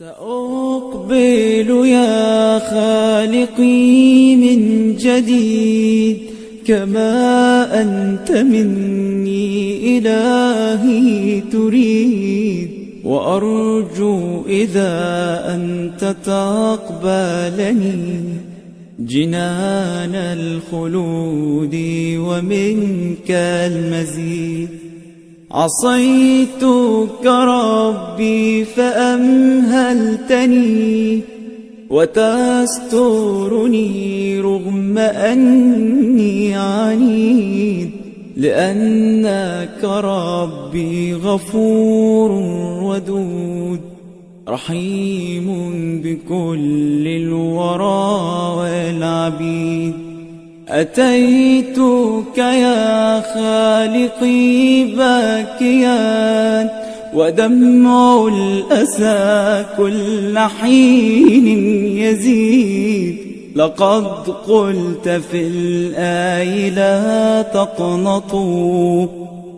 سأقبل يا خالقي من جديد كما أنت مني إلهي تريد وأرجو إذا أنت تقبلني جنان الخلود ومنك المزيد عصيتك ربي فأمهلتني وتسترني رغم أني عنيد لأنك ربي غفور ودود رحيم بكل الورى والعبيد أتيتك يا خالقي باكيا ودمع الأسى كل حين يزيد. لقد قلت في الآي لا تقنطوا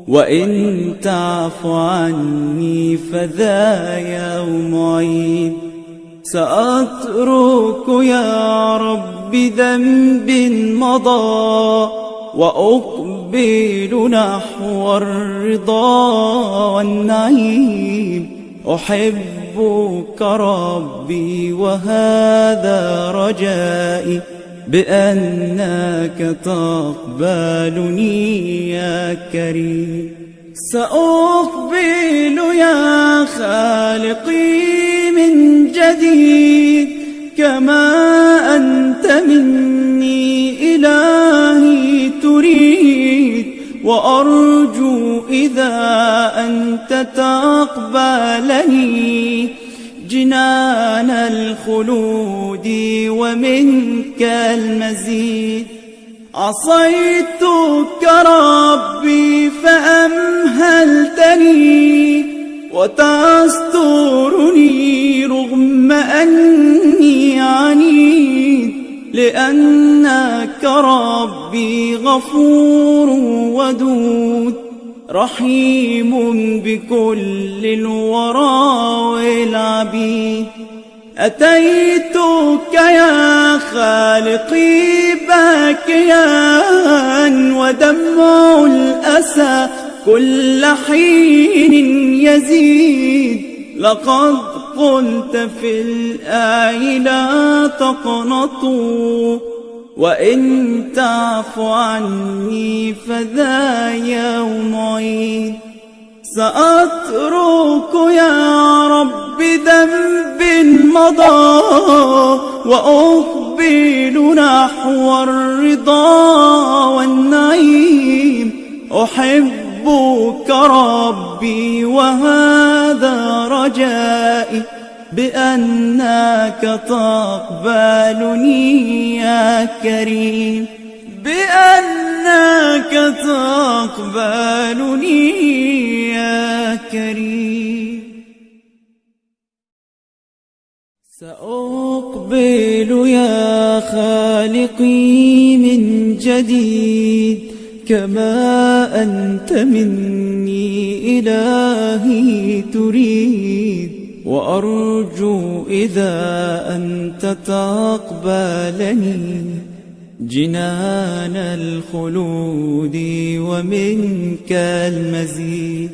وإن تعف عني فذا يوم عيد سأترك يا رب ذنب مضى وأقبل نحو الرضا والنعيم. أحبك ربي وهذا رجائي بأنك تقبلني يا كريم. سأقبل يا خالقي من جديد كما أنت مني إلهي تريد وأرجو إذا أنت تقبلني جنان الخلود ومنك المزيد عصيتك ربي فأمهلتني وتسترني رغم أني عنيد لأنك ربي غفور ودود رحيم بكل الورى والعبيد أتيتك يا خالقي باكيا ودمع الأسى كل حين يزيد. لقد قلت في الآي لا تقنطوا وإن تعف عني فذا يوم عيد. سأترك يا رب ذنب مضى وأقبل نحو الرضا والنعيم. أحبك ربي وهذا رجائي بأنك تقبلني يا كريم. بأنك تقبلني يا كريم. سأقبل يا خالقي من جديد كما أنت مني إلهي تريد. وأرجو إذا أنت تقبلني. جنان الخلود ومنك المزيد.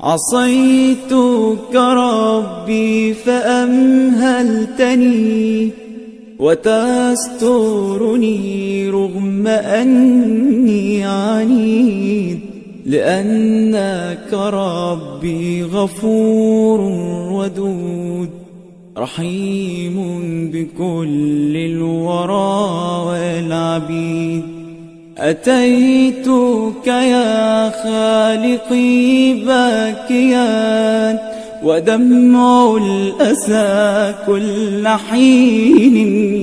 عصيتك ربي فأمهلتني وتسترني رغم أني عنيد لأنك ربي غفور ودود. رحيم بكل الورى والعبيد. أتيتك يا خالقي باكيا ودمع الأسى كل حين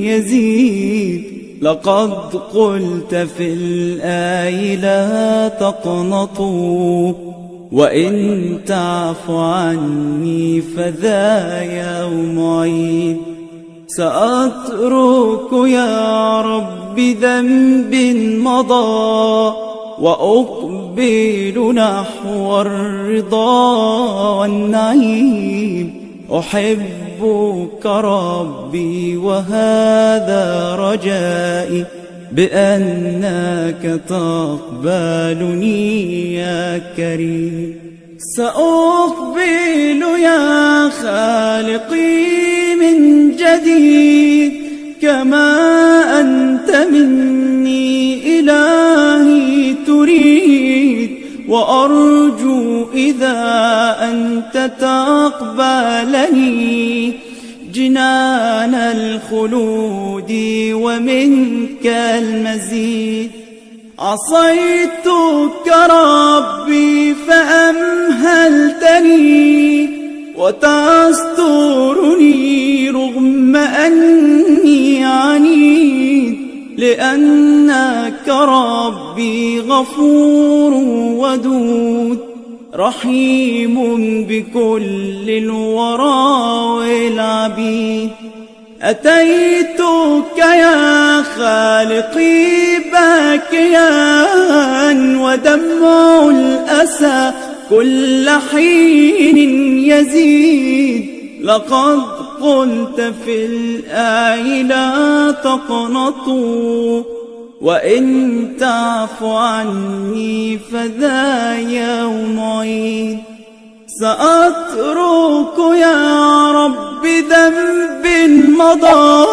يزيد. لقد قلت في الآي لا تقنطوا. وإن تعف عني فذا يوم عيد سأترك يا رب ذنب مضى وأقبل نحو الرضا والنعيم أحب أحبك ربي وهذا رجائي بأنك تقبلني يا كريم. سأقبل يا خالقي من جديد كما أنت مني إلهي تريد. وأرجو إذا أنت تقبلني جنان الخلود ومنك المزيد. عصيتك ربي فأمهلتني وتسترني رغم أني عنيد لأنك ربي غفور ودود. رحيم بكل الورى والعبيد. أتيتك يا خالقي باكيا ودمع الأسى كل حين يزيد. لقد قلت في الآي لا تقنطوا. وإن تعف عني فذا يوم عيد سأترك يا رب ذنب مضى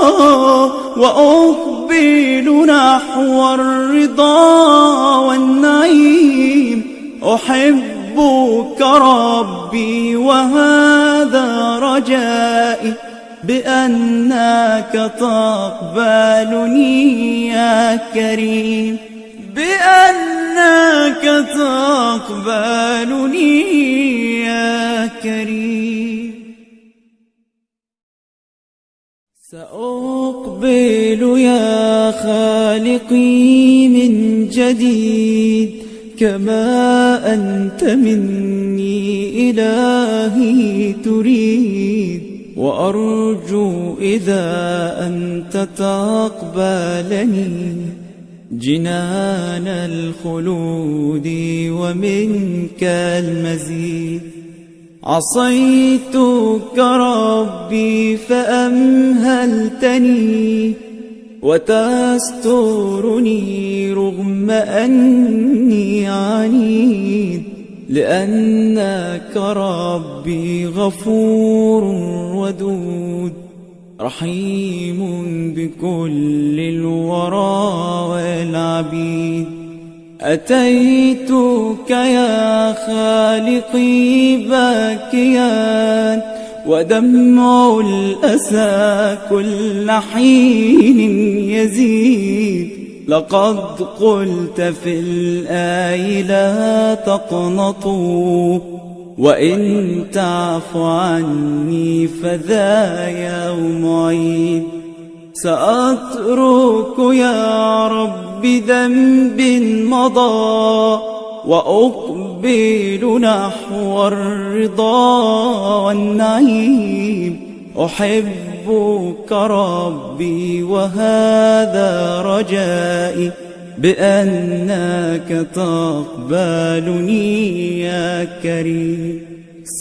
وأقبل نحو الرضا والنعيم. أحبك ربي وهذا رجائي. بأنك تقبلني يا كريم. بأنك تقبلني يا كريم. سأقبل يا خالقي من جديد كما أنت مني إلهي تريد. وأرجو إذا أنت تقبلني جنان الخلود ومنك المزيد. عصيتك ربي فأمهلتني وتسترني رغم أني عنيد. لأنك ربي غفور ودود رحيم بكل الورى والعبيد. أتيتك يا خالقي باكيا ودمع الأسى كل حين يزيد. لقد قلت في الآي لا تقنطوا وإن تعف عني فذا يوم عيد سأترك يا رب ذنب مضى وأقبل نحو الرضا والنعيم. أحبك ربي وهذا رجائي بأنك تقبلني يا كريم.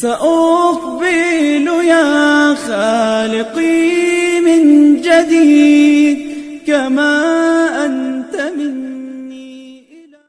سأقبل يا خالقي من جديد كما